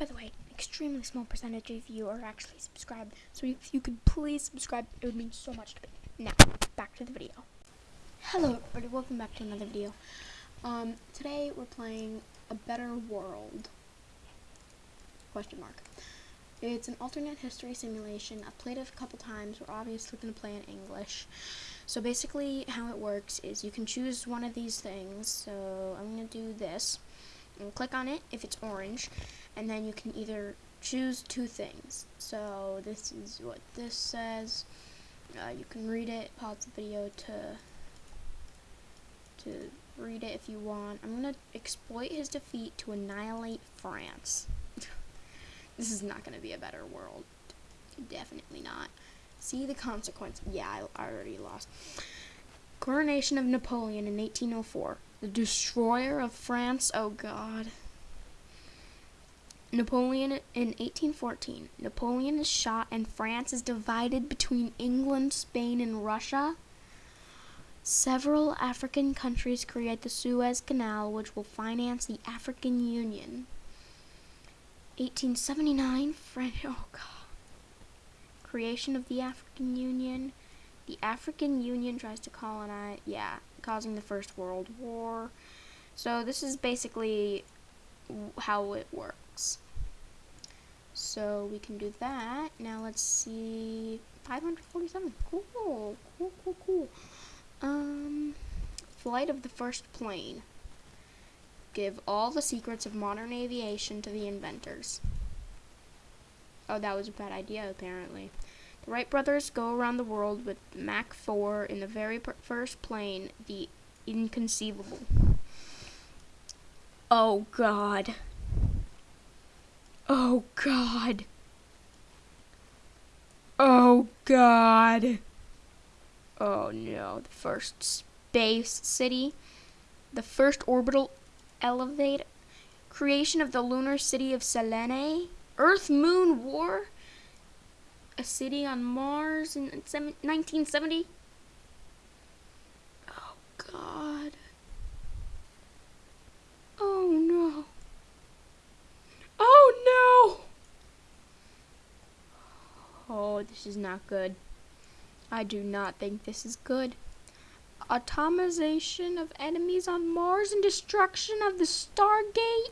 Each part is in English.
By the way, extremely small percentage of you are actually subscribed. So if you could please subscribe, it would mean so much to me. Now, back to the video. Hello everybody, welcome back to another video. Um, today we're playing A Better World. Question mark. It's an alternate history simulation. I've played it a couple times. We're obviously going to play in English. So basically how it works is you can choose one of these things. So I'm going to do this. And click on it if it's orange. And then you can either choose two things. So this is what this says. Uh, you can read it, pause the video to to read it if you want. I'm gonna exploit his defeat to annihilate France. this is not gonna be a better world. Definitely not. See the consequence. Yeah, I, I already lost. Coronation of Napoleon in 1804. The destroyer of France. Oh God. Napoleon in 1814. Napoleon is shot and France is divided between England, Spain, and Russia. Several African countries create the Suez Canal, which will finance the African Union. 1879, French. Oh. Creation of the African Union. The African Union tries to colonize. Yeah, causing the First World War. So this is basically how it works. So we can do that. Now let's see. 547. Cool. Cool, cool, cool. Um, flight of the first plane. Give all the secrets of modern aviation to the inventors. Oh, that was a bad idea, apparently. The Wright brothers go around the world with Mach 4 in the very first plane, the inconceivable. Oh, God. Oh, God. Oh, God. Oh no, the first space city, the first orbital elevator, creation of the lunar city of Selene, Earth Moon War, a city on Mars in 1970. Oh God. Oh no. Oh no. Oh, this is not good. I do not think this is good. Atomization of enemies on Mars and destruction of the Stargate.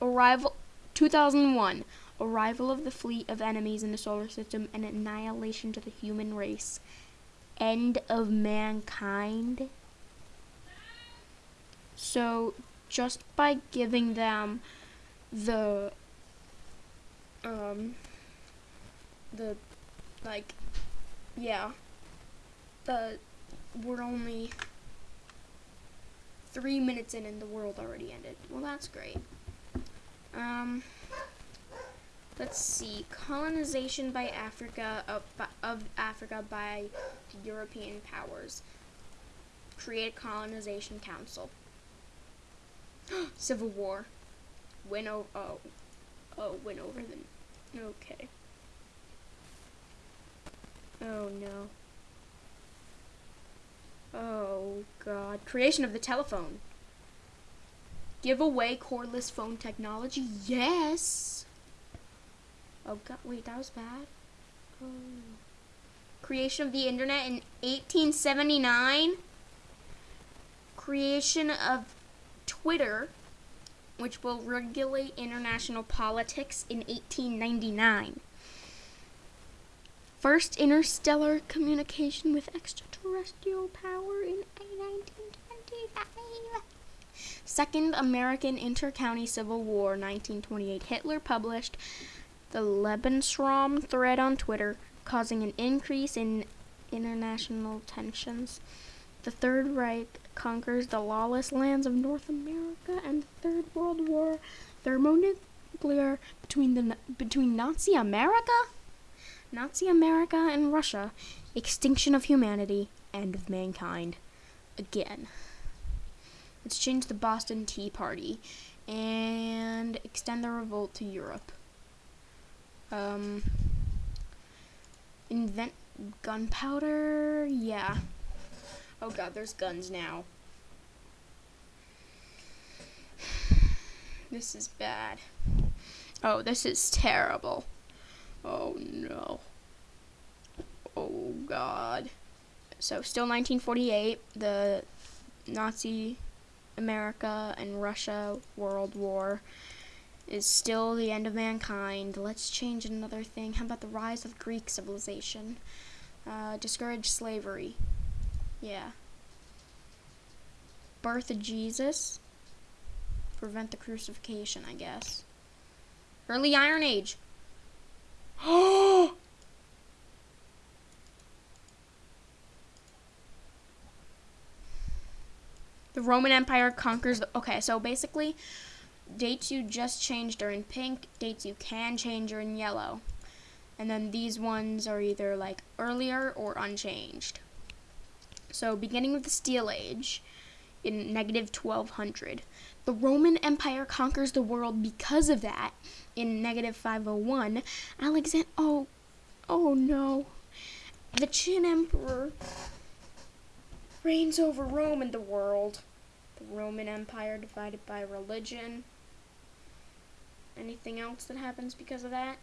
Arrival 2001. Arrival of the fleet of enemies in the solar system and annihilation to the human race. End of mankind. So, just by giving them the um the like yeah, the we're only three minutes in and the world already ended. Well, that's great. Um, let's see. Colonization by Africa of, of Africa by European powers. Create a colonization council. Civil War. Win over. Oh, oh, went over them. Okay. Oh no. Oh god. Creation of the telephone. Give away cordless phone technology. Yes. Oh god, wait, that was bad. Oh. Creation of the internet in 1879. Creation of Twitter, which will regulate international politics in 1899. First interstellar communication with extraterrestrial power in 1925. Second American Intercounty Civil War, 1928. Hitler published the Lebensraum thread on Twitter, causing an increase in international tensions. The Third Reich conquers the lawless lands of North America, and the Third World War, thermonuclear between the between Nazi America Nazi America and Russia, extinction of humanity, end of mankind. Again. Let's change the Boston Tea Party and extend the revolt to Europe. Um, invent gunpowder? Yeah. Oh god, there's guns now. This is bad. Oh, this is terrible. Oh no. Oh god. So still 1948, the Nazi America and Russia World War is still the end of mankind. Let's change another thing. How about the rise of Greek civilization? Uh, discourage slavery. Yeah. Birth of Jesus. Prevent the crucifixion, I guess. Early Iron Age. Oh! the Roman Empire conquers the. Okay, so basically, dates you just changed are in pink, dates you can change are in yellow. And then these ones are either like earlier or unchanged. So, beginning with the Steel Age in negative 1200. The Roman Empire conquers the world because of that in negative 501. Alexander. Oh, oh no. The Qin Emperor reigns over Rome and the world. The Roman Empire divided by religion. Anything else that happens because of that?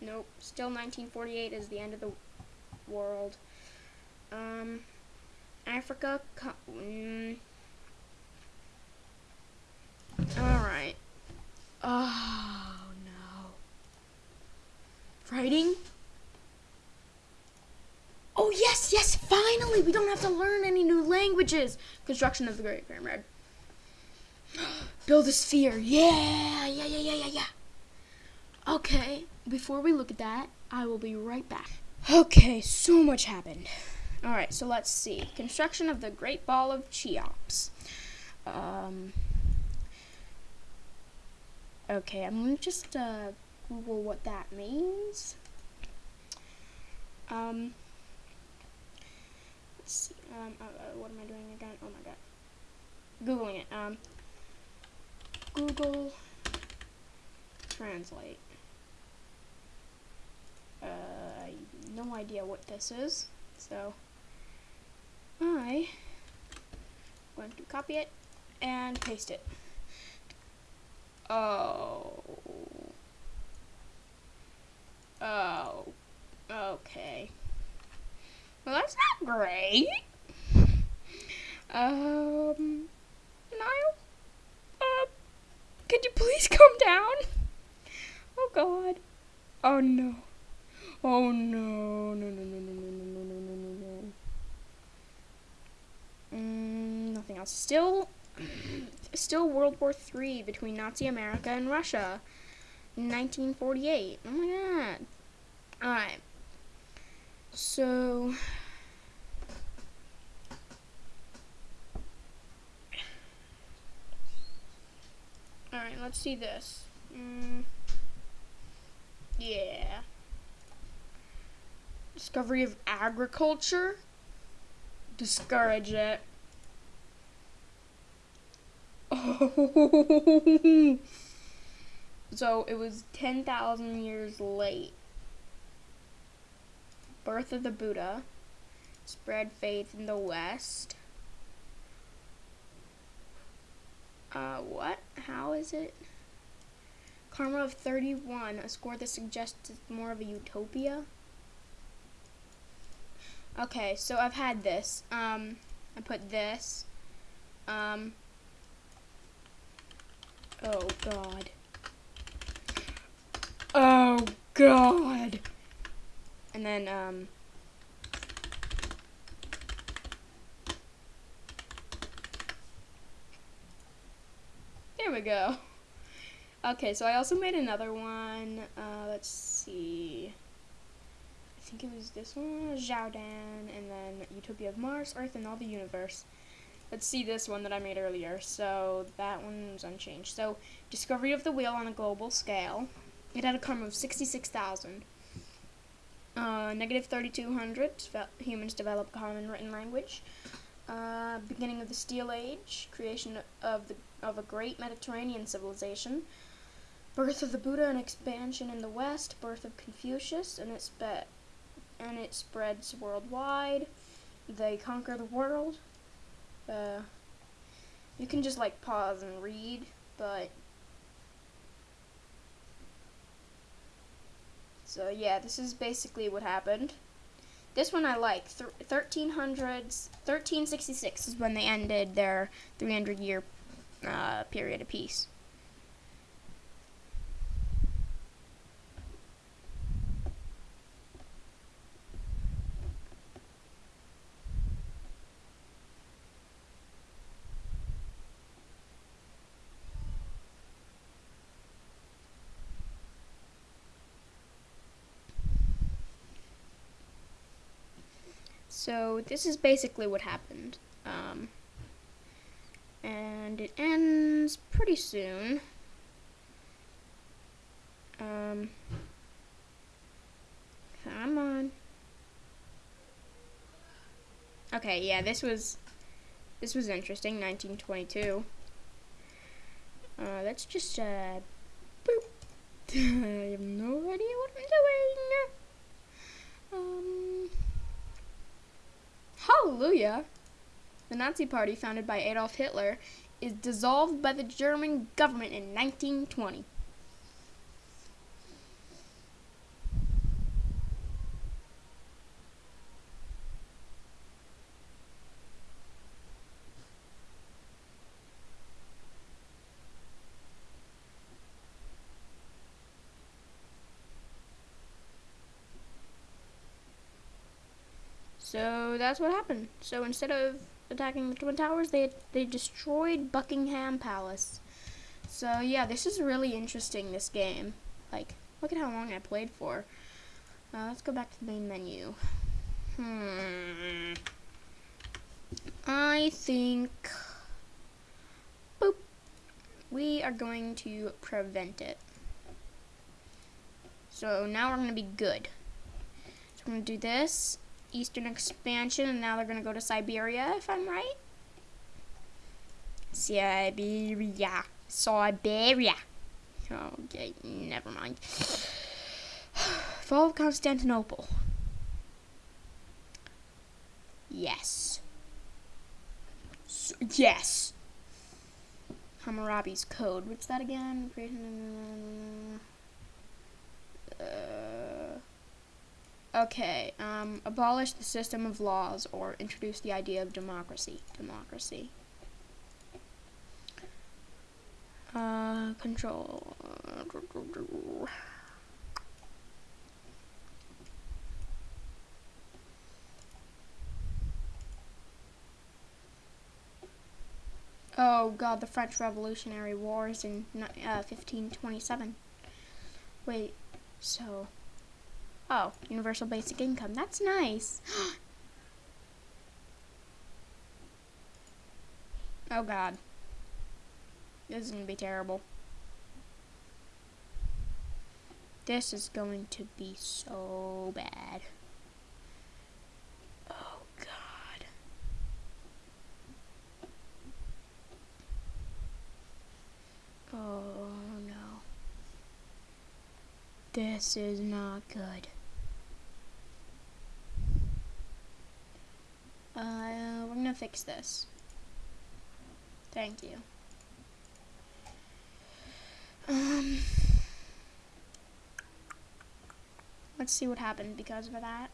Nope. Still 1948 is the end of the world. Um, Africa. Alright. Oh, no. Writing? Oh, yes, yes, finally! We don't have to learn any new languages! Construction of the Great Pyramid. Build a sphere. Yeah, yeah, yeah, yeah, yeah, yeah. Okay, before we look at that, I will be right back. Okay, so much happened. Alright, so let's see. Construction of the Great Ball of Cheops. Um, Okay, I'm gonna just uh, Google what that means. Um, let's see. Um, uh, uh, what am I doing again? Oh my god. Googling it. Um, Google Translate. Uh, no idea what this is, so I am going to copy it and paste it. Oh. Oh. Okay. Well, that's not great. Um, Niall? Uh, could you please come down? Oh, God. Oh, no. Oh, no, no, no, no, no, no, no. Mm, nothing else. Still still World War III between Nazi America and Russia. 1948. Oh my god. Alright. So. Alright, let's see this. Mm, yeah. Discovery of agriculture? Discourage it. So it was 10,000 years late. Birth of the Buddha. Spread faith in the West. Uh, what? How is it? Karma of 31, a score that suggests it's more of a utopia. Okay, so I've had this. Um, I put this. Um, Oh, God. Oh, God. And then, um... There we go. Okay, so I also made another one. Uh, let's see. I think it was this one, Zhaodan, and then Utopia of Mars, Earth, and all the universe. Let's see this one that I made earlier. So that one's unchanged. So discovery of the wheel on a global scale. It had a karma of 66,000. Uh, negative 3,200. Humans develop common written language. Uh, beginning of the Steel Age. Creation of the of a great Mediterranean civilization. Birth of the Buddha and expansion in the West. Birth of Confucius and it spe- and it spreads worldwide. They conquer the world. Uh, you can just like pause and read, but so yeah, this is basically what happened. This one I like. 1300s, 1366 is when they ended their 300 year uh, period of peace. So this is basically what happened. Um, and it ends pretty soon. Um, come on. Okay, yeah, this was this was interesting. 1922. Uh, let's just uh, boop. I have no idea what I'm doing. Um. Hallelujah! The Nazi Party, founded by Adolf Hitler, is dissolved by the German government in 1920. So that's what happened. So instead of attacking the Twin Towers, they they destroyed Buckingham Palace. So yeah, this is really interesting, this game. Like, look at how long I played for. Uh, let's go back to the main menu. Hmm. I think... Boop. We are going to prevent it. So now we're going to be good. So I'm going to do this eastern expansion, and now they're going to go to Siberia, if I'm right. Siberia. Siberia. Okay, never mind. Fall of Constantinople. Yes. Yes. Hammurabi's Code. What's that again? Uh, Okay, um, abolish the system of laws or introduce the idea of democracy. Democracy. Uh, control. Oh god, the French Revolutionary Wars in uh, 1527. Wait, so Oh, universal basic income. That's nice. oh god. This is going to be terrible. This is going to be so bad. Oh god. Oh no. This is not good. Uh, we're gonna fix this. Thank you. Um, let's see what happened because of that.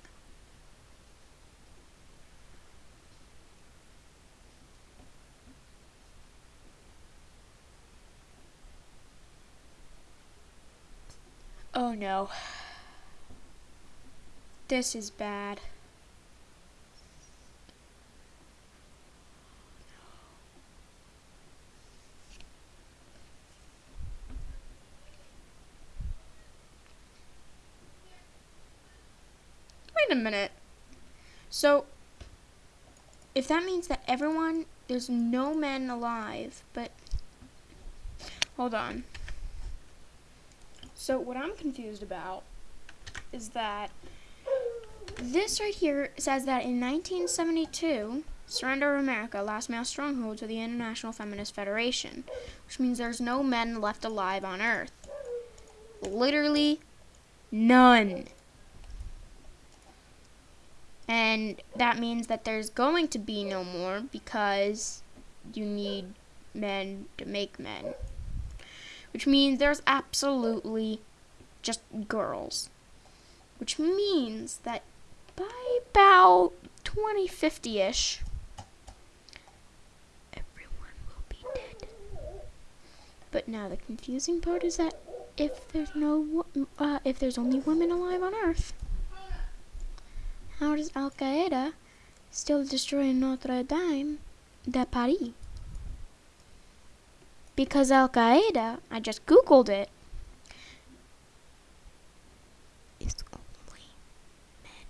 Oh no. This is bad. A minute. So, if that means that everyone, there's no men alive, but, hold on. So, what I'm confused about is that this right here says that in 1972, surrender of America, last male stronghold to the International Feminist Federation, which means there's no men left alive on Earth. Literally none. And that means that there's going to be no more because you need men to make men. Which means there's absolutely just girls. which means that by about 2050-ish, everyone will be dead. But now the confusing part is that if there's no, uh, if there's only women alive on Earth, how does Al Qaeda still destroy Notre Dame de Paris? Because Al Qaeda, I just googled it, is only men.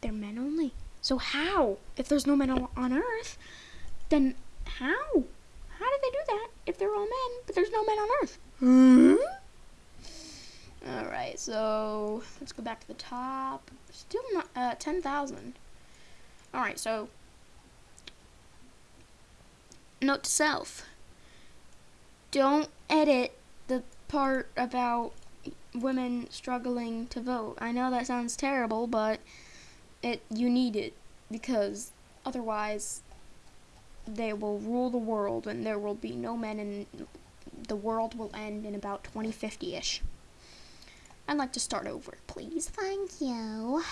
They're men only. So how? If there's no men on Earth, then how? How did they do that if they're all men, but there's no men on Earth? Hmm? Alright, so let's go back to the top. Still not, uh, 10,000. Alright, so note to self. Don't edit the part about women struggling to vote. I know that sounds terrible, but it you need it because otherwise they will rule the world and there will be no men and the world will end in about 2050-ish. I'd like to start over, please. Thank you.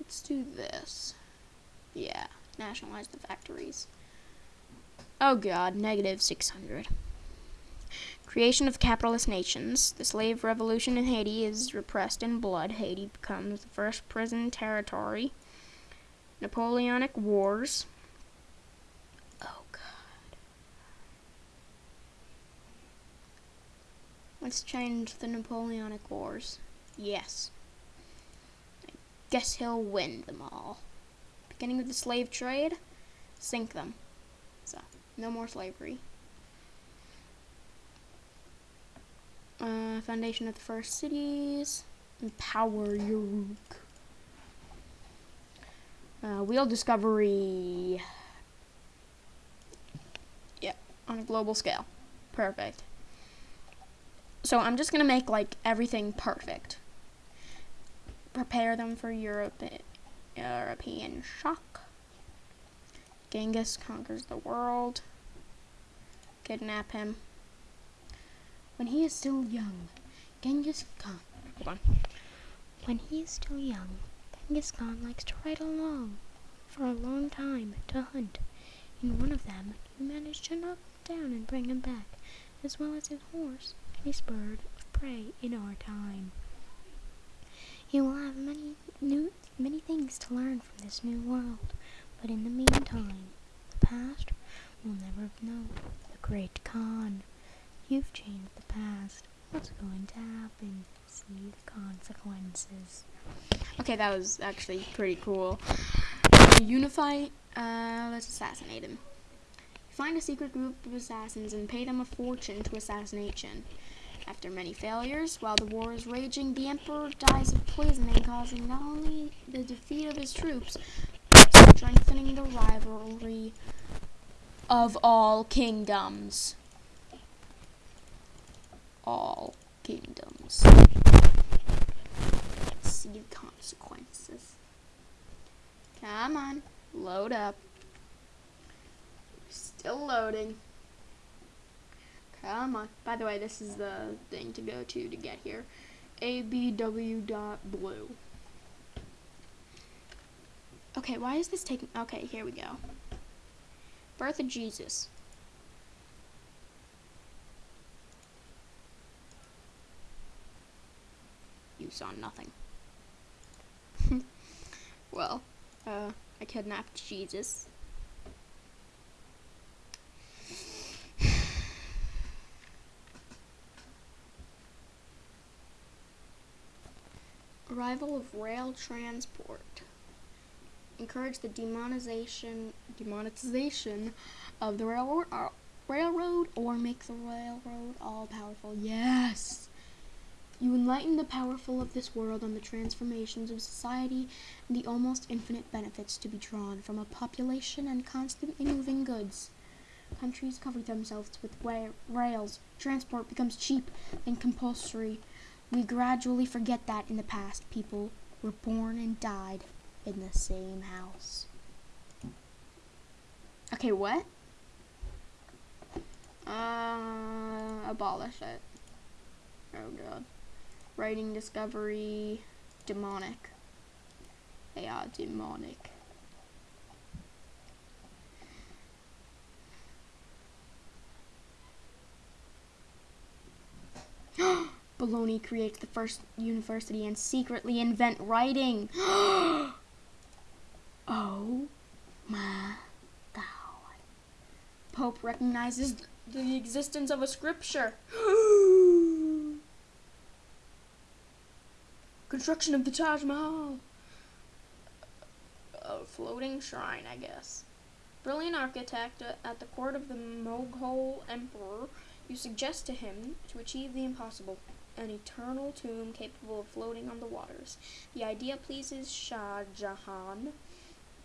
Let's do this. Yeah, nationalize the factories. Oh god, negative 600. Creation of capitalist nations. The slave revolution in Haiti is repressed in blood. Haiti becomes the first prison territory. Napoleonic Wars. Oh god. Let's change the Napoleonic Wars. Yes. I guess he'll win them all. Beginning of the slave trade. Sink them. So, no more slavery. Uh, foundation of the first cities. Empower Uruk. Uh, wheel discovery. Yeah, on a global scale. Perfect. So I'm just gonna make like everything perfect. Prepare them for Europe, European shock. Genghis conquers the world. Kidnap him. When he is still young, Genghis Khan. Hold on. When he is still young, Genghis Khan likes to ride along for a long time to hunt. In one of them, he managed to knock him down and bring him back, as well as his horse, his bird of prey in our time. He will have many new many things to learn from this new world, but in the meantime, the past will never know the great Khan. You've changed the past. What's going to happen? See the consequences. Okay, that was actually pretty cool. To unify, uh, let's assassinate him. Find a secret group of assassins and pay them a fortune to assassination. After many failures, while the war is raging, the Emperor dies of poisoning, causing not only the defeat of his troops, but strengthening the rivalry of all kingdoms all kingdoms. See the consequences. Come on, load up. Still loading. Come on. By the way, this is the thing to go to to get here. abw.blue. Okay, why is this taking... Okay, here we go. Birth of Jesus. you saw nothing. well, uh, I kidnapped Jesus. Arrival of rail transport. Encourage the demonization demonetization of the railroad, uh, railroad or make the railroad all powerful. Yes. You enlighten the powerful of this world on the transformations of society and the almost infinite benefits to be drawn from a population and constantly moving goods. Countries cover themselves with rails. Transport becomes cheap and compulsory. We gradually forget that in the past, people were born and died in the same house. Okay, what? Uh, abolish it. Oh god. Writing discovery, demonic. They are demonic. Bologna creates the first university and secretly invent writing. oh my god. Pope recognizes the existence of a scripture. Construction of the Taj Mahal. A floating shrine, I guess. Brilliant architect uh, at the court of the Mughal emperor, you suggest to him to achieve the impossible an eternal tomb capable of floating on the waters. The idea pleases Shah Jahan,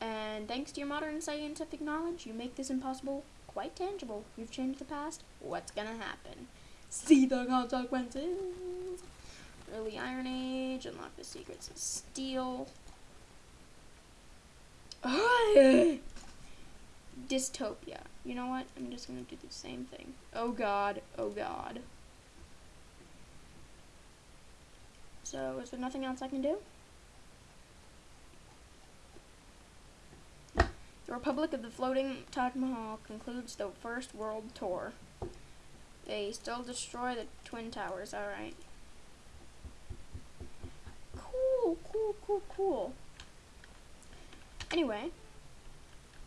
and thanks to your modern scientific knowledge, you make this impossible quite tangible. You've changed the past. What's gonna happen? See the consequences. Early Iron Age, unlock the secrets of steel. Dystopia. You know what? I'm just gonna do the same thing. Oh god, oh god. So, is there nothing else I can do? The Republic of the Floating Taj Mahal concludes the First World Tour. They still destroy the Twin Towers, alright. Cool, cool, cool, cool. Anyway,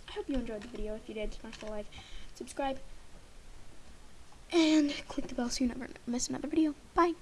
I hope you enjoyed the video. If you did, smash the like, subscribe, and click the bell so you never miss another video. Bye.